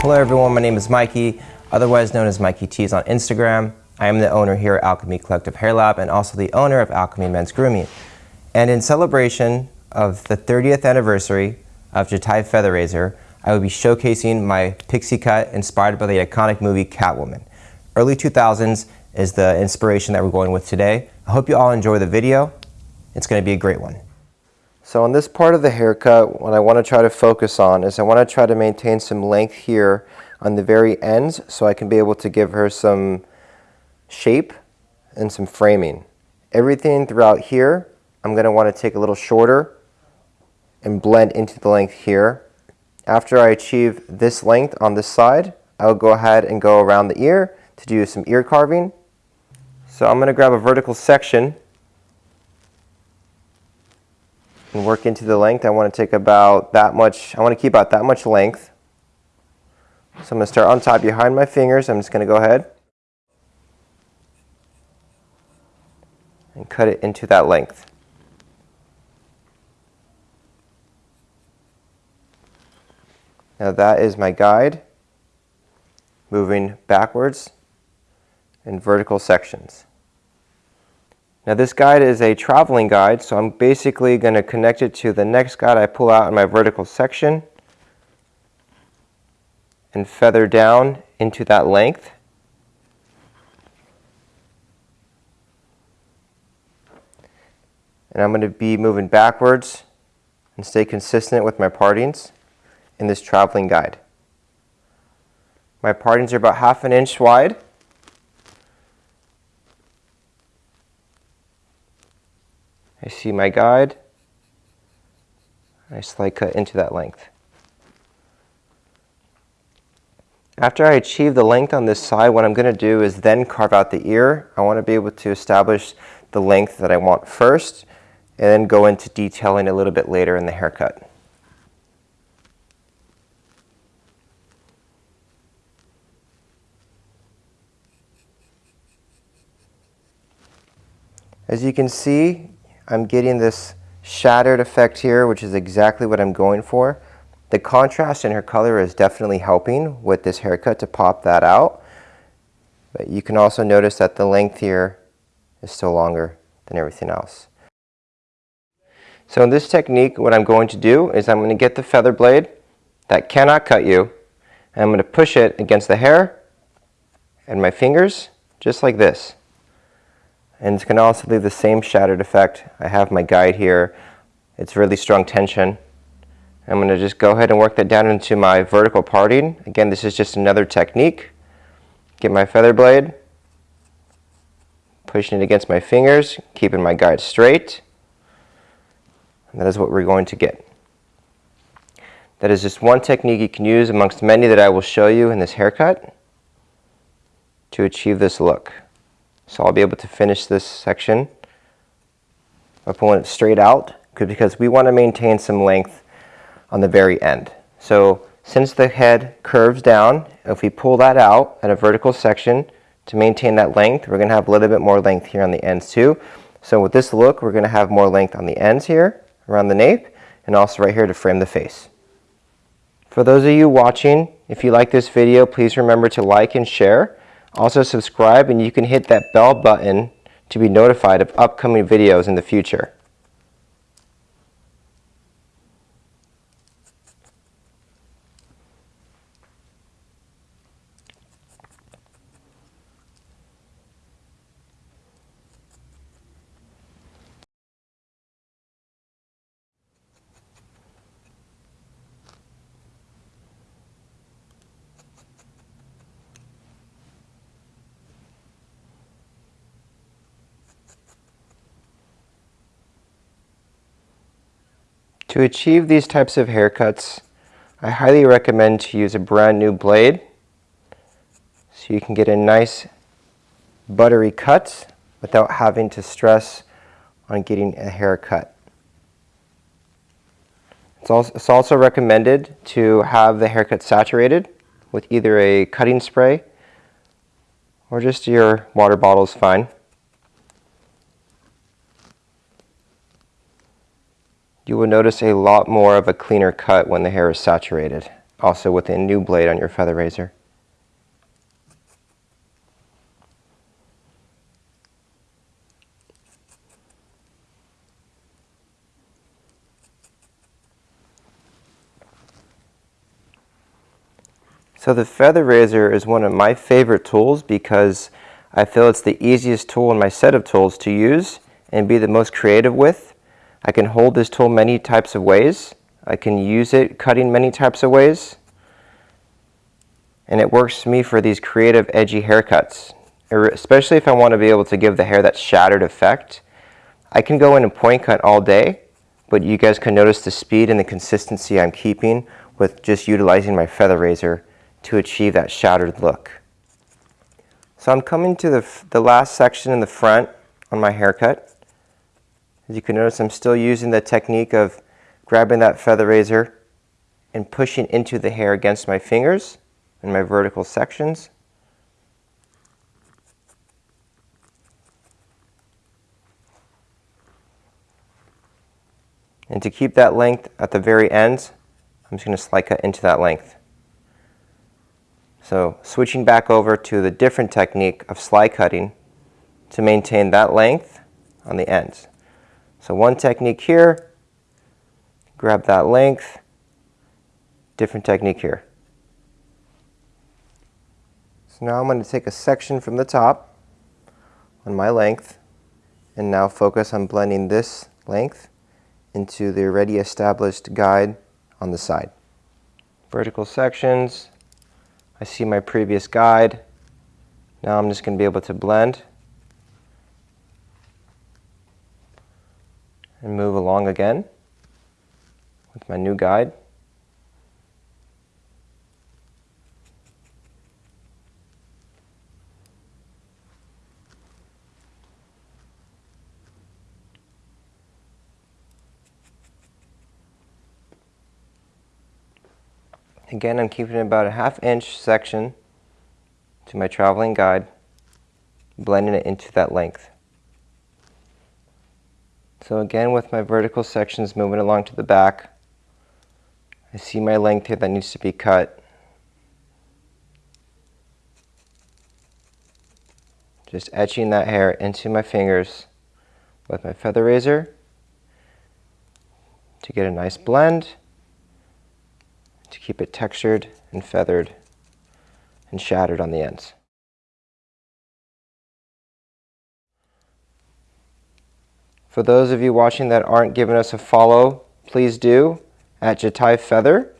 Hello everyone, my name is Mikey, otherwise known as Mikey Tees on Instagram. I am the owner here at Alchemy Collective Hair Lab and also the owner of Alchemy Men's Grooming. And in celebration of the 30th anniversary of Jatai Feather Razor, I will be showcasing my pixie cut inspired by the iconic movie Catwoman. Early 2000s is the inspiration that we're going with today. I hope you all enjoy the video. It's going to be a great one. So on this part of the haircut, what I want to try to focus on is I want to try to maintain some length here on the very ends so I can be able to give her some shape and some framing. Everything throughout here, I'm going to want to take a little shorter and blend into the length here. After I achieve this length on this side, I'll go ahead and go around the ear to do some ear carving. So I'm going to grab a vertical section and work into the length. I want to take about that much, I want to keep about that much length. So I'm going to start on top behind my fingers. I'm just going to go ahead and cut it into that length. Now that is my guide moving backwards in vertical sections. Now this guide is a traveling guide, so I'm basically going to connect it to the next guide I pull out in my vertical section and feather down into that length. And I'm going to be moving backwards and stay consistent with my partings in this traveling guide. My partings are about half an inch wide. I see my guide. I slight cut into that length. After I achieve the length on this side, what I'm going to do is then carve out the ear. I want to be able to establish the length that I want first and then go into detailing a little bit later in the haircut. As you can see, I'm getting this shattered effect here, which is exactly what I'm going for. The contrast in her color is definitely helping with this haircut to pop that out. But you can also notice that the length here is still longer than everything else. So in this technique, what I'm going to do is I'm going to get the feather blade that cannot cut you, and I'm going to push it against the hair and my fingers, just like this and it's going to also leave the same shattered effect. I have my guide here. It's really strong tension. I'm going to just go ahead and work that down into my vertical parting. Again, this is just another technique. Get my feather blade, pushing it against my fingers, keeping my guide straight. And that is what we're going to get. That is just one technique you can use amongst many that I will show you in this haircut to achieve this look. So I'll be able to finish this section by pulling it straight out because we want to maintain some length on the very end. So since the head curves down, if we pull that out at a vertical section to maintain that length, we're going to have a little bit more length here on the ends too. So with this look, we're going to have more length on the ends here, around the nape, and also right here to frame the face. For those of you watching, if you like this video, please remember to like and share. Also subscribe and you can hit that bell button to be notified of upcoming videos in the future. To achieve these types of haircuts, I highly recommend to use a brand new blade so you can get a nice buttery cut without having to stress on getting a haircut. It's also, recommended to have the haircut saturated with either a cutting spray or just your water bottle is fine. You will notice a lot more of a cleaner cut when the hair is saturated. also with a new blade on your feather razor. So the feather razor is one of my favorite tools because I feel it's the easiest tool in my set of tools to use and be the most creative with. I can hold this tool many types of ways. I can use it cutting many types of ways. And it works me for these creative edgy haircuts, er, especially if I want to be able to give the hair that shattered effect. I can go in and point cut all day, but you guys can notice the speed and the consistency I'm keeping with just utilizing my feather razor to achieve that shattered look. So I'm coming to the, the last section in the front on my haircut. As you can notice, I'm still using the technique of grabbing that feather razor and pushing into the hair against my fingers in my vertical sections. And to keep that length at the very ends, I'm just going to slide cut into that length. So switching back over to the different technique of slide cutting to maintain that length on the ends. So one technique here, grab that length, different technique here. So now I'm going to take a section from the top on my length and now focus on blending this length into the already established guide on the side. Vertical sections, I see my previous guide. Now I'm just going to be able to blend and move along again with my new guide. Again, I'm keeping about a half inch section to my traveling guide, blending it into that length. So again, with my vertical sections moving along to the back, I see my length here that needs to be cut. Just etching that hair into my fingers with my feather razor to get a nice blend to keep it textured and feathered and shattered on the ends. For those of you watching that aren't giving us a follow, please do at Jatai Feather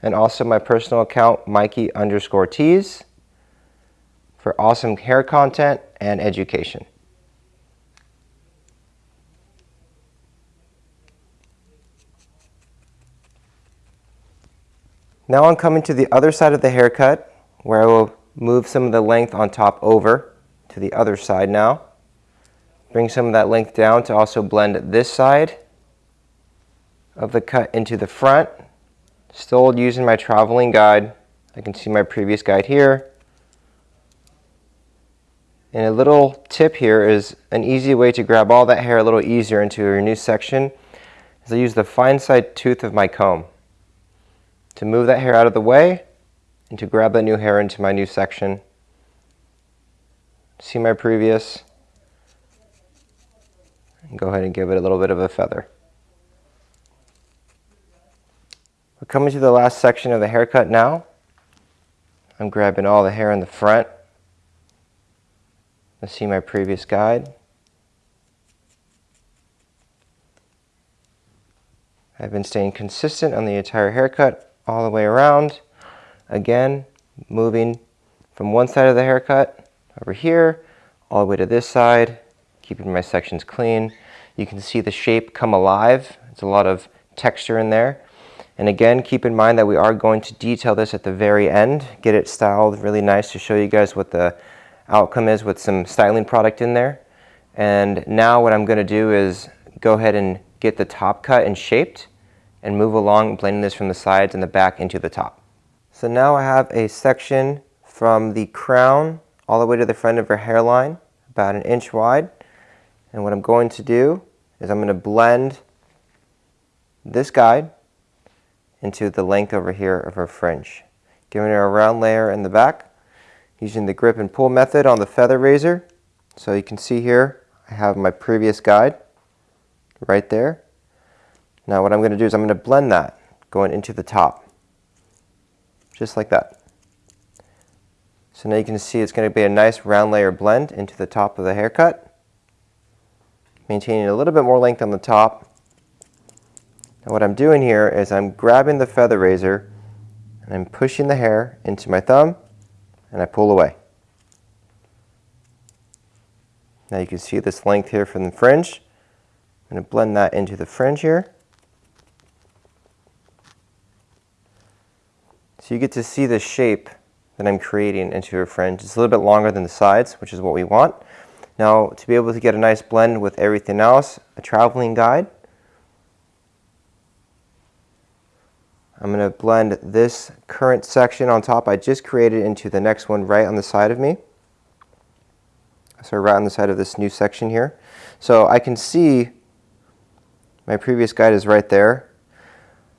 and also my personal account Mikey underscore tees for awesome hair content and education. Now I'm coming to the other side of the haircut where I will move some of the length on top over to the other side now. Bring some of that length down to also blend this side of the cut into the front. Still using my traveling guide. I can see my previous guide here. And a little tip here is an easy way to grab all that hair a little easier into your new section is I use the fine side tooth of my comb to move that hair out of the way and to grab that new hair into my new section. See my previous and go ahead and give it a little bit of a feather. We're coming to the last section of the haircut now. I'm grabbing all the hair in the front. Let's see my previous guide. I've been staying consistent on the entire haircut all the way around. Again, moving from one side of the haircut over here, all the way to this side, keeping my sections clean. You can see the shape come alive. It's a lot of texture in there. And again, keep in mind that we are going to detail this at the very end, get it styled really nice to show you guys what the outcome is with some styling product in there. And now what I'm gonna do is go ahead and get the top cut and shaped and move along blending this from the sides and the back into the top. So now I have a section from the crown all the way to the front of her hairline, about an inch wide. And what I'm going to do is I'm going to blend this guide into the length over here of her fringe. Giving her a round layer in the back using the grip and pull method on the feather razor. So you can see here I have my previous guide right there. Now what I'm going to do is I'm going to blend that going into the top just like that. So now you can see it's going to be a nice round layer blend into the top of the haircut maintaining a little bit more length on the top. And what I'm doing here is I'm grabbing the feather razor and I'm pushing the hair into my thumb and I pull away. Now you can see this length here from the fringe. I'm going to blend that into the fringe here. So you get to see the shape that I'm creating into your fringe. It's a little bit longer than the sides, which is what we want. Now, to be able to get a nice blend with everything else, a traveling guide. I'm going to blend this current section on top I just created into the next one right on the side of me. So right on the side of this new section here. So I can see my previous guide is right there.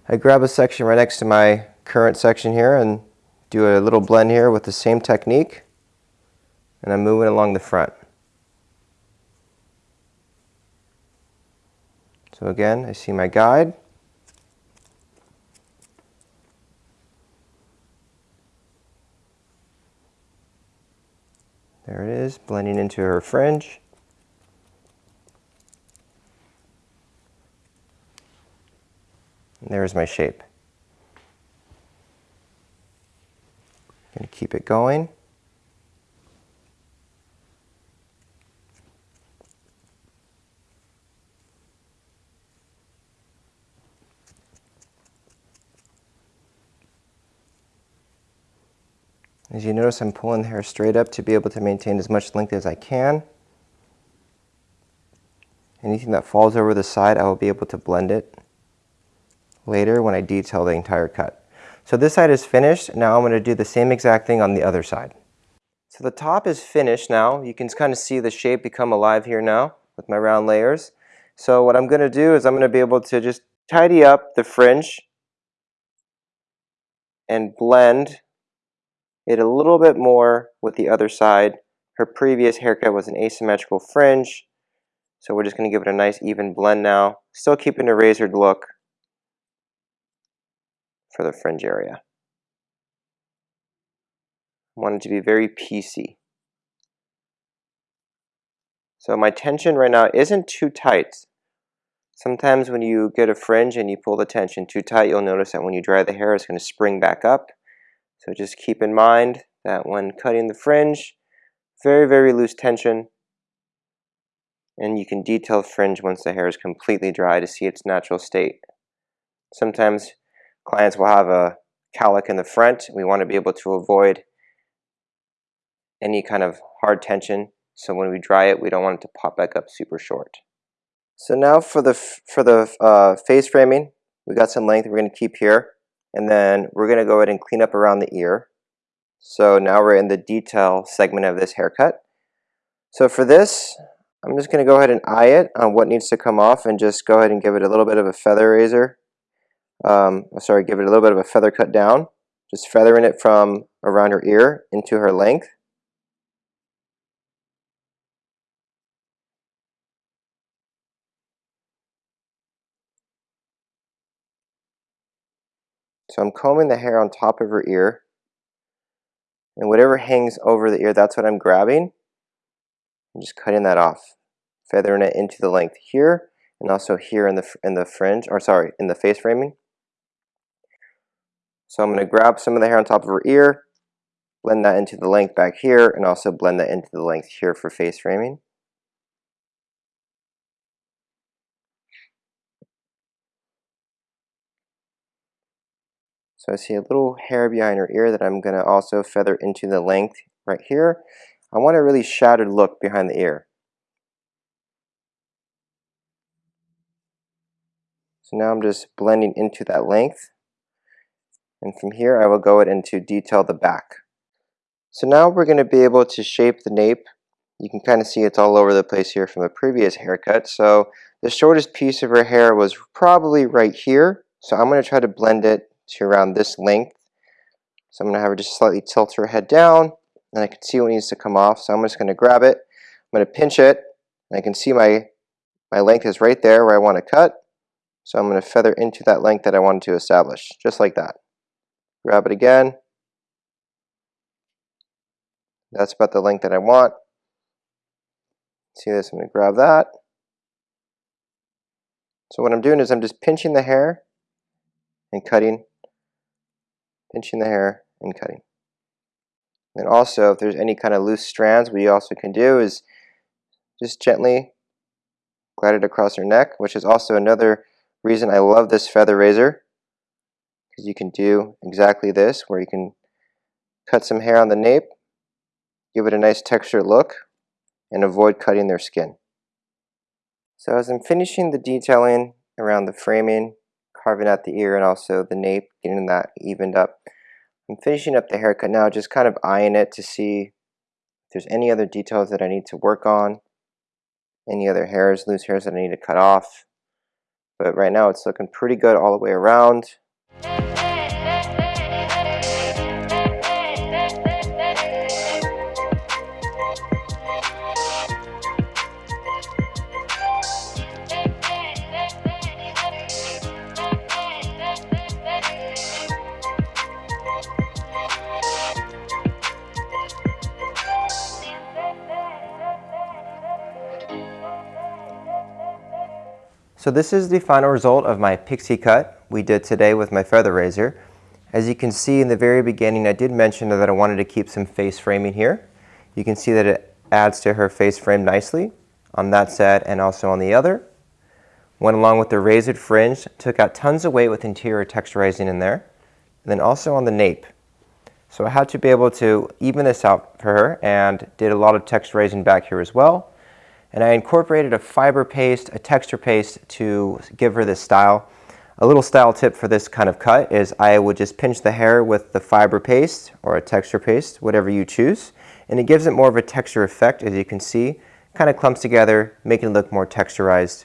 I grab a section right next to my current section here and do a little blend here with the same technique. And I'm moving along the front. So again, I see my guide. There it is, blending into her fringe. And there's my shape. Gonna keep it going. As you notice, I'm pulling the hair straight up to be able to maintain as much length as I can. Anything that falls over the side, I will be able to blend it later when I detail the entire cut. So this side is finished. Now I'm going to do the same exact thing on the other side. So the top is finished now. You can kind of see the shape become alive here now with my round layers. So what I'm going to do is I'm going to be able to just tidy up the fringe and blend it a little bit more with the other side. Her previous haircut was an asymmetrical fringe, so we're just going to give it a nice even blend now, still keeping a razored look for the fringe area. I want it to be very piecey. So my tension right now isn't too tight. Sometimes when you get a fringe and you pull the tension too tight, you'll notice that when you dry the hair, it's going to spring back up. So just keep in mind that when cutting the fringe, very, very loose tension. And you can detail fringe once the hair is completely dry to see its natural state. Sometimes clients will have a cowlick in the front. We want to be able to avoid any kind of hard tension. So when we dry it, we don't want it to pop back up super short. So now for the, for the uh, face framing, we've got some length we're going to keep here. And then we're going to go ahead and clean up around the ear. So now we're in the detail segment of this haircut. So for this, I'm just going to go ahead and eye it on what needs to come off and just go ahead and give it a little bit of a feather razor. Um, sorry, give it a little bit of a feather cut down. Just feathering it from around her ear into her length. So I'm combing the hair on top of her ear. And whatever hangs over the ear, that's what I'm grabbing. I'm just cutting that off, feathering it into the length here and also here in the in the fringe, or sorry, in the face framing. So I'm going to grab some of the hair on top of her ear, blend that into the length back here, and also blend that into the length here for face framing. So I see a little hair behind her ear that I'm going to also feather into the length right here. I want a really shattered look behind the ear. So now I'm just blending into that length. And from here I will go into detail the back. So now we're going to be able to shape the nape. You can kind of see it's all over the place here from a previous haircut. So the shortest piece of her hair was probably right here. So I'm going to try to blend it to around this length. So I'm going to have her just slightly tilt her head down and I can see what needs to come off. So I'm just going to grab it, I'm going to pinch it, and I can see my, my length is right there where I want to cut. So I'm going to feather into that length that I wanted to establish, just like that. Grab it again. That's about the length that I want. See this, I'm going to grab that. So what I'm doing is I'm just pinching the hair and cutting, pinching the hair and cutting. And also, if there's any kind of loose strands, what you also can do is just gently glide it across her neck, which is also another reason I love this feather razor, because you can do exactly this, where you can cut some hair on the nape, give it a nice texture look, and avoid cutting their skin. So as I'm finishing the detailing around the framing, carving out the ear and also the nape, getting that evened up, I'm finishing up the haircut now, just kind of eyeing it to see if there's any other details that I need to work on, any other hairs, loose hairs that I need to cut off. But right now it's looking pretty good all the way around. So this is the final result of my pixie cut we did today with my feather razor. As you can see in the very beginning, I did mention that I wanted to keep some face framing here. You can see that it adds to her face frame nicely on that side and also on the other. Went along with the razored fringe, took out tons of weight with interior texturizing in there. And then also on the nape. So I had to be able to even this out for her and did a lot of texturizing back here as well and I incorporated a fiber paste, a texture paste to give her this style. A little style tip for this kind of cut is I would just pinch the hair with the fiber paste or a texture paste, whatever you choose, and it gives it more of a texture effect as you can see. Kind of clumps together, making it look more texturized.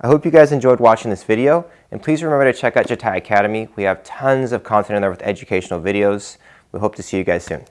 I hope you guys enjoyed watching this video, and please remember to check out Jatai Academy. We have tons of content in there with educational videos. We hope to see you guys soon.